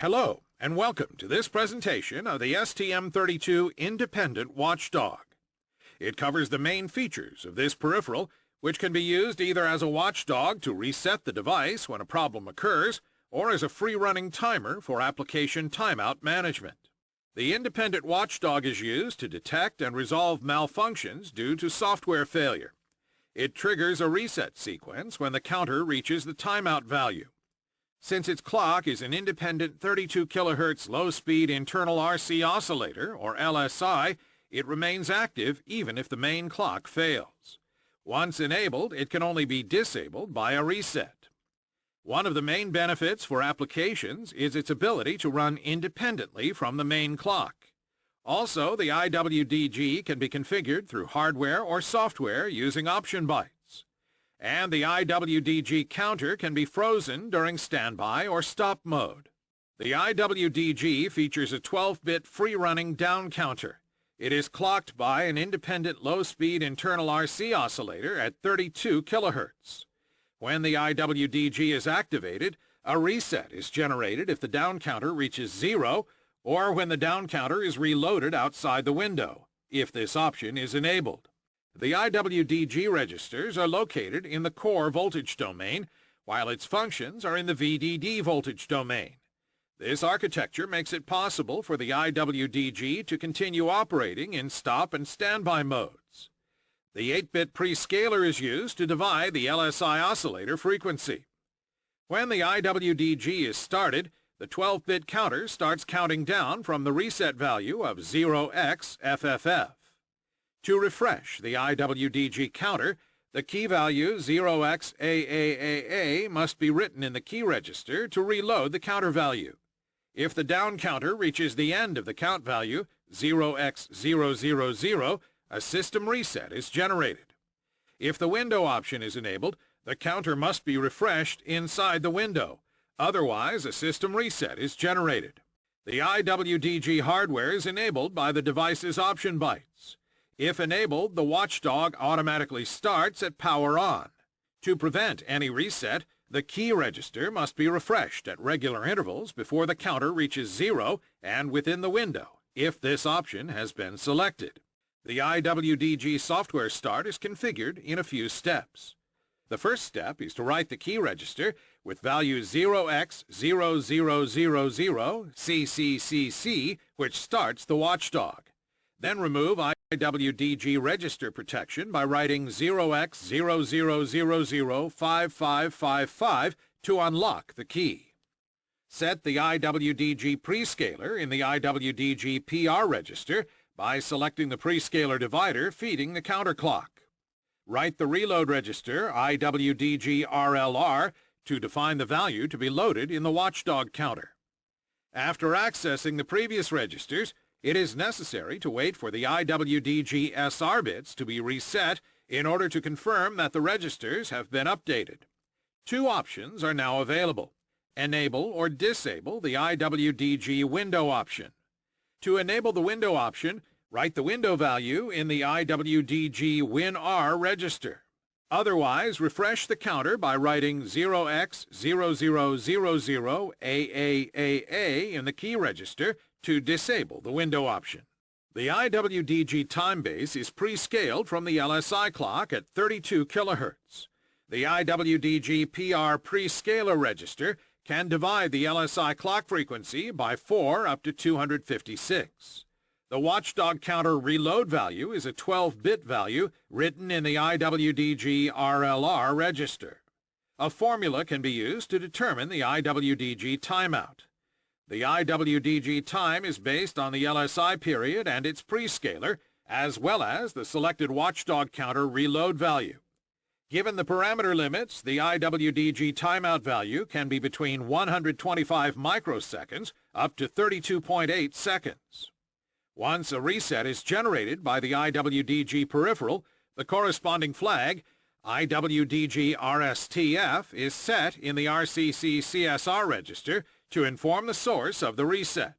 Hello, and welcome to this presentation of the STM32 Independent Watchdog. It covers the main features of this peripheral, which can be used either as a watchdog to reset the device when a problem occurs, or as a free-running timer for application timeout management. The independent watchdog is used to detect and resolve malfunctions due to software failure. It triggers a reset sequence when the counter reaches the timeout value. Since its clock is an independent 32 kHz low-speed internal RC oscillator, or LSI, it remains active even if the main clock fails. Once enabled, it can only be disabled by a reset. One of the main benefits for applications is its ability to run independently from the main clock. Also, the IWDG can be configured through hardware or software using option bytes and the IWDG counter can be frozen during standby or stop mode. The IWDG features a 12-bit free-running down counter. It is clocked by an independent low-speed internal RC oscillator at 32 kHz. When the IWDG is activated, a reset is generated if the down counter reaches zero or when the down counter is reloaded outside the window, if this option is enabled. The IWDG registers are located in the core voltage domain, while its functions are in the VDD voltage domain. This architecture makes it possible for the IWDG to continue operating in stop and standby modes. The 8-bit prescaler is used to divide the LSI oscillator frequency. When the IWDG is started, the 12-bit counter starts counting down from the reset value of 0x FFF. To refresh the IWDG counter, the key value 0xAAAA must be written in the key register to reload the counter value. If the down counter reaches the end of the count value 0x000, a system reset is generated. If the window option is enabled, the counter must be refreshed inside the window. Otherwise, a system reset is generated. The IWDG hardware is enabled by the device's option bytes. If enabled, the watchdog automatically starts at power on. To prevent any reset, the key register must be refreshed at regular intervals before the counter reaches zero and within the window, if this option has been selected. The IWDG software start is configured in a few steps. The first step is to write the key register with value 0x0000 CCCC, which starts the watchdog. Then remove IWDG register protection by writing 0x00005555 to unlock the key. Set the IWDG prescaler in the IWDG PR register by selecting the prescaler divider feeding the counter clock. Write the reload register IWDG RLR to define the value to be loaded in the watchdog counter. After accessing the previous registers, it is necessary to wait for the IWDG SR bits to be reset in order to confirm that the registers have been updated. Two options are now available. Enable or disable the IWDG window option. To enable the window option, write the window value in the IWDG WinR register. Otherwise, refresh the counter by writing 0x0000AAAA in the key register to disable the window option. The IWDG time base is pre-scaled from the LSI clock at 32 kHz. The IWDG PR pre-scaler register can divide the LSI clock frequency by 4 up to 256. The watchdog counter reload value is a 12-bit value written in the IWDG RLR register. A formula can be used to determine the IWDG timeout. The IWDG time is based on the LSI period and its prescaler, as well as the selected watchdog counter reload value. Given the parameter limits, the IWDG timeout value can be between 125 microseconds up to 32.8 seconds. Once a reset is generated by the IWDG peripheral, the corresponding flag, IWDG RSTF, is set in the RCC CSR register to inform the source of the reset.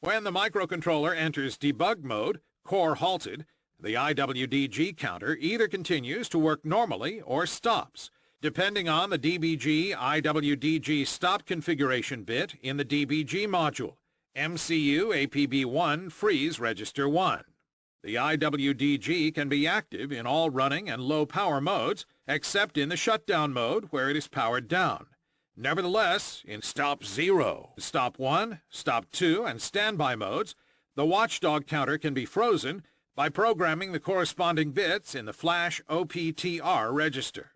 When the microcontroller enters debug mode, core halted, the IWDG counter either continues to work normally or stops, depending on the DBG IWDG stop configuration bit in the DBG module, MCU APB1 freeze register 1. The IWDG can be active in all running and low power modes, except in the shutdown mode where it is powered down. Nevertheless, in Stop 0, Stop 1, Stop 2, and Standby modes, the watchdog counter can be frozen by programming the corresponding bits in the flash OPTR register.